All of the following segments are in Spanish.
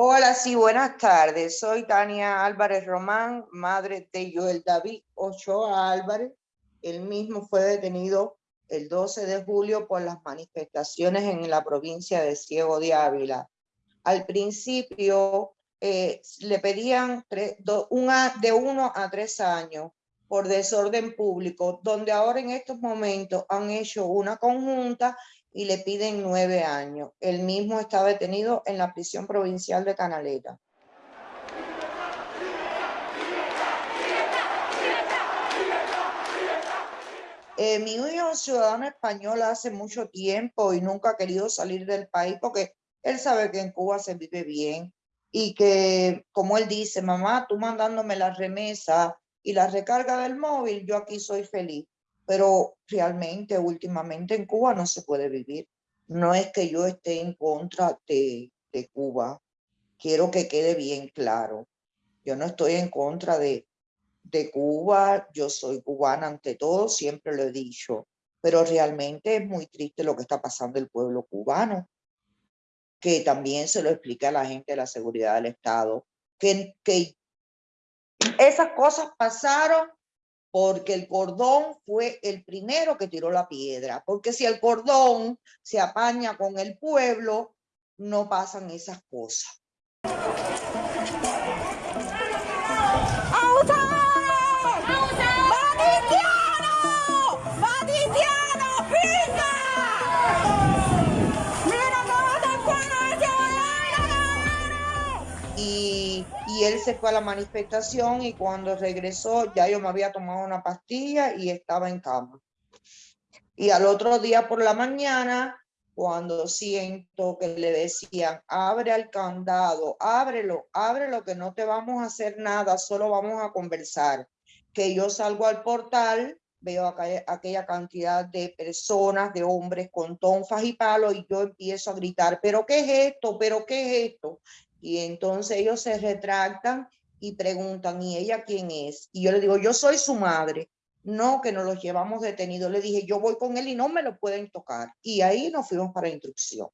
Hola, sí, buenas tardes. Soy Tania Álvarez Román, madre de Joel David Ochoa Álvarez. El mismo fue detenido el 12 de julio por las manifestaciones en la provincia de Ciego de Ávila. Al principio eh, le pedían de uno a tres años por desorden público, donde ahora en estos momentos han hecho una conjunta y le piden nueve años. El mismo está detenido en la prisión provincial de Canaleta. Eh, mi hijo es ciudadano español hace mucho tiempo y nunca ha querido salir del país porque él sabe que en Cuba se vive bien y que, como él dice, mamá, tú mandándome la remesa y la recarga del móvil, yo aquí soy feliz. Pero realmente, últimamente en Cuba no se puede vivir. No es que yo esté en contra de, de Cuba. Quiero que quede bien claro. Yo no estoy en contra de, de Cuba. Yo soy cubana ante todo, siempre lo he dicho. Pero realmente es muy triste lo que está pasando el pueblo cubano que también se lo explica a la gente de la seguridad del Estado, que, que esas cosas pasaron porque el cordón fue el primero que tiró la piedra, porque si el cordón se apaña con el pueblo, no pasan esas cosas. Fue a la manifestación y cuando regresó ya yo me había tomado una pastilla y estaba en cama. Y al otro día por la mañana, cuando siento que le decían, abre el candado, ábrelo, ábrelo, que no te vamos a hacer nada, solo vamos a conversar. Que yo salgo al portal, veo aquella cantidad de personas, de hombres con tonfas y palos y yo empiezo a gritar, pero ¿qué es esto? ¿Pero qué es esto? Y entonces ellos se retractan y preguntan, ¿y ella quién es? Y yo le digo, yo soy su madre. No, que nos los llevamos detenidos. Le dije, yo voy con él y no me lo pueden tocar. Y ahí nos fuimos para instrucción.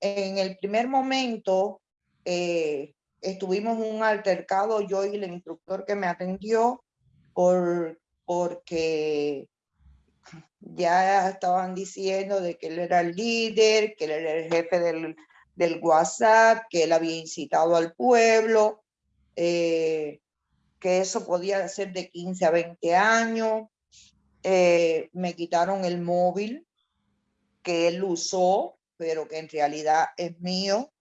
En el primer momento eh, estuvimos un altercado, yo y el instructor que me atendió, por, porque ya estaban diciendo de que él era el líder, que él era el jefe del, del WhatsApp, que él había incitado al pueblo, eh, que eso podía ser de 15 a 20 años. Eh, me quitaron el móvil que él usó, pero que en realidad es mío.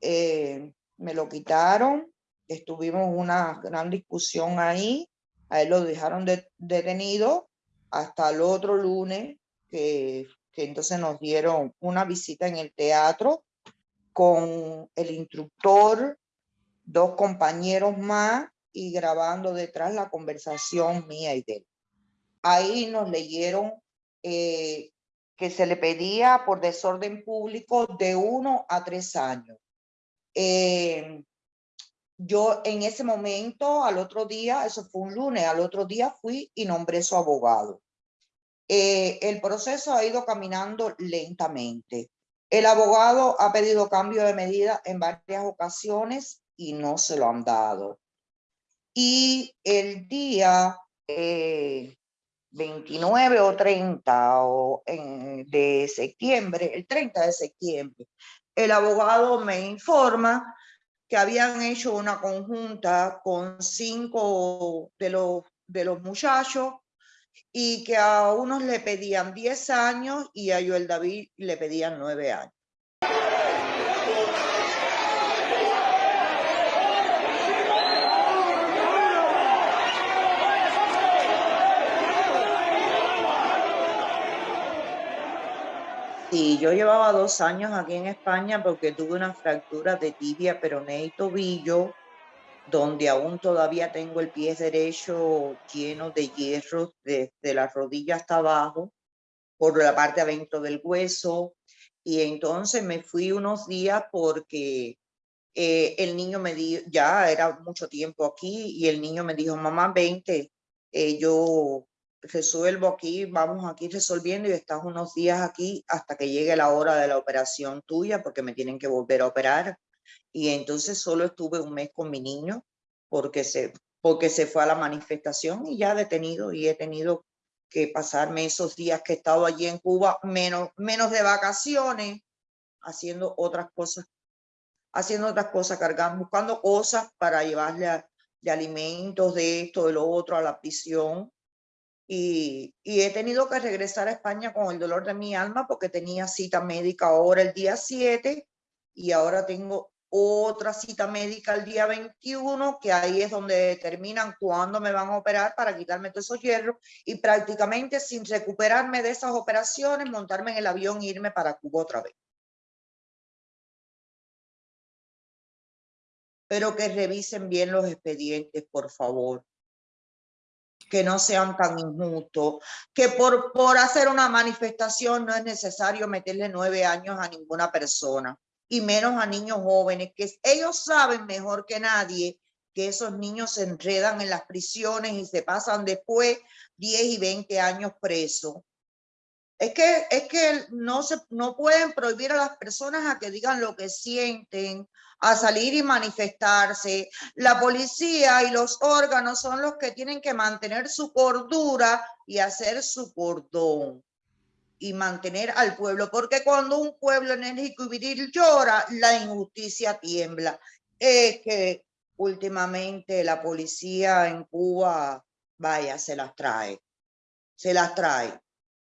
Eh, me lo quitaron, estuvimos una gran discusión ahí, a él lo dejaron detenido hasta el otro lunes, que, que entonces nos dieron una visita en el teatro con el instructor, dos compañeros más y grabando detrás la conversación mía y de él. Ahí nos leyeron eh, que se le pedía por desorden público de uno a tres años. Eh, yo en ese momento, al otro día, eso fue un lunes, al otro día fui y nombré su abogado. Eh, el proceso ha ido caminando lentamente. El abogado ha pedido cambio de medida en varias ocasiones y no se lo han dado. Y el día 29 eh, o 30 o de septiembre, el 30 de septiembre, el abogado me informa que habían hecho una conjunta con cinco de los, de los muchachos y que a unos le pedían 10 años y a Joel David le pedían 9 años. Sí, yo llevaba dos años aquí en España porque tuve una fractura de tibia, peroné y tobillo donde aún todavía tengo el pie derecho lleno de hierro desde la rodilla hasta abajo, por la parte adentro del hueso. Y entonces me fui unos días porque eh, el niño me dijo, ya era mucho tiempo aquí, y el niño me dijo, mamá, vente, eh, yo resuelvo aquí, vamos aquí resolviendo y estás unos días aquí hasta que llegue la hora de la operación tuya porque me tienen que volver a operar y entonces solo estuve un mes con mi niño porque se, porque se fue a la manifestación y ya detenido y he tenido que pasarme esos días que he estado allí en Cuba, menos, menos de vacaciones, haciendo otras cosas, haciendo otras cosas, cargando, buscando cosas para llevarle de alimentos, de esto, de lo otro, a la prisión. Y, y, he tenido que regresar a España con el dolor de mi alma porque tenía cita médica ahora el día 7 y ahora tengo otra cita médica el día 21, que ahí es donde determinan cuándo me van a operar para quitarme todos esos hierros y prácticamente sin recuperarme de esas operaciones, montarme en el avión e irme para Cuba otra vez. Pero que revisen bien los expedientes, por favor. Que no sean tan injustos. Que por, por hacer una manifestación no es necesario meterle nueve años a ninguna persona y menos a niños jóvenes, que ellos saben mejor que nadie que esos niños se enredan en las prisiones y se pasan después 10 y 20 años presos. Es que, es que no, se, no pueden prohibir a las personas a que digan lo que sienten, a salir y manifestarse. La policía y los órganos son los que tienen que mantener su cordura y hacer su cordón y mantener al pueblo, porque cuando un pueblo enérgico y viril llora, la injusticia tiembla. Es que últimamente la policía en Cuba, vaya, se las trae, se las trae.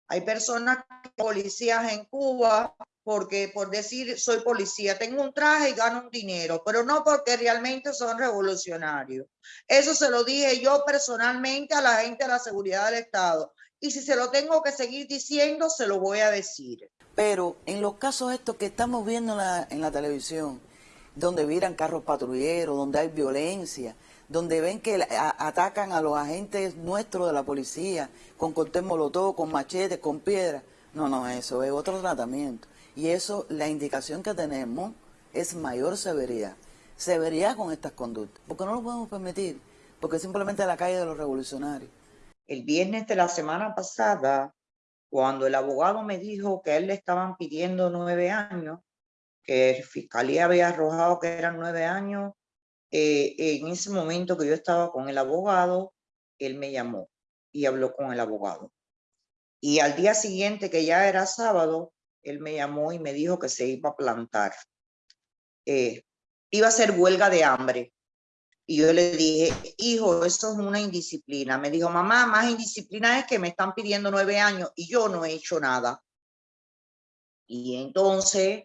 Hay personas, policías en Cuba, porque por decir soy policía, tengo un traje y gano un dinero, pero no porque realmente son revolucionarios. Eso se lo dije yo personalmente a la gente de la seguridad del Estado y si se lo tengo que seguir diciendo, se lo voy a decir. Pero en los casos estos que estamos viendo en la, en la televisión, donde viran carros patrulleros, donde hay violencia, donde ven que atacan a los agentes nuestros de la policía con cortés molotov, con machetes, con piedras. No, no, eso es otro tratamiento. Y eso, la indicación que tenemos es mayor severidad. Severidad con estas conductas. Porque no lo podemos permitir. Porque simplemente la calle de los revolucionarios el viernes de la semana pasada, cuando el abogado me dijo que él le estaban pidiendo nueve años, que el fiscalía había arrojado que eran nueve años, eh, en ese momento que yo estaba con el abogado, él me llamó y habló con el abogado. Y al día siguiente, que ya era sábado, él me llamó y me dijo que se iba a plantar. Eh, iba a ser huelga de hambre. Y yo le dije, hijo, eso es una indisciplina. Me dijo, mamá, más indisciplina es que me están pidiendo nueve años y yo no he hecho nada. Y entonces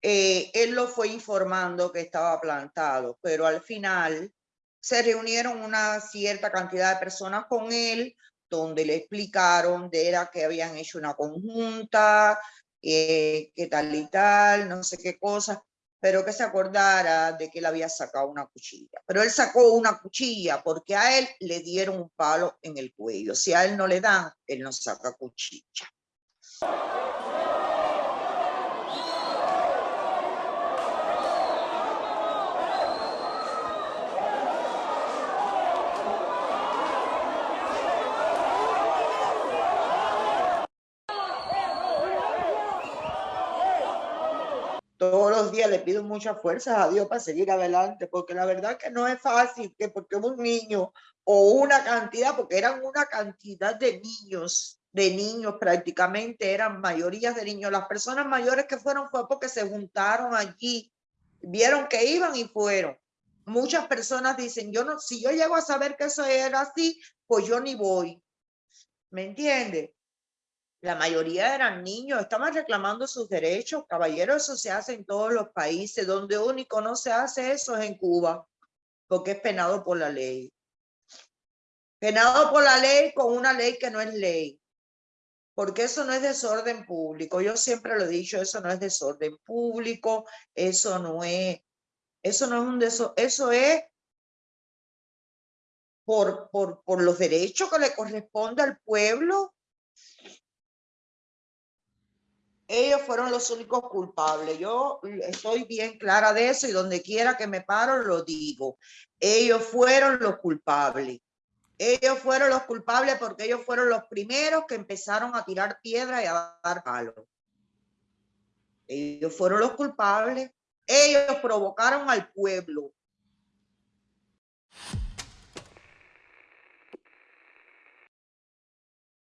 eh, él lo fue informando que estaba plantado, pero al final se reunieron una cierta cantidad de personas con él, donde le explicaron de era que habían hecho una conjunta, eh, que tal y tal, no sé qué cosas pero que se acordara de que él había sacado una cuchilla. Pero él sacó una cuchilla porque a él le dieron un palo en el cuello. Si a él no le dan, él no saca cuchilla. Le pido muchas fuerzas a Dios para seguir adelante, porque la verdad que no es fácil que porque un niño o una cantidad, porque eran una cantidad de niños, de niños prácticamente, eran mayorías de niños. Las personas mayores que fueron fue porque se juntaron allí, vieron que iban y fueron. Muchas personas dicen, yo no, si yo llego a saber que eso era así, pues yo ni voy. ¿Me entiende? La mayoría eran niños, estaban reclamando sus derechos. Caballero, eso se hace en todos los países. Donde único no se hace eso es en Cuba, porque es penado por la ley. Penado por la ley con una ley que no es ley. Porque eso no es desorden público. Yo siempre lo he dicho, eso no es desorden público, eso no es, eso no es un desorden, eso es por, por, por los derechos que le corresponde al pueblo ellos fueron los únicos culpables. Yo estoy bien clara de eso y donde quiera que me paro lo digo. Ellos fueron los culpables. Ellos fueron los culpables porque ellos fueron los primeros que empezaron a tirar piedra y a dar palos. Ellos fueron los culpables. Ellos provocaron al pueblo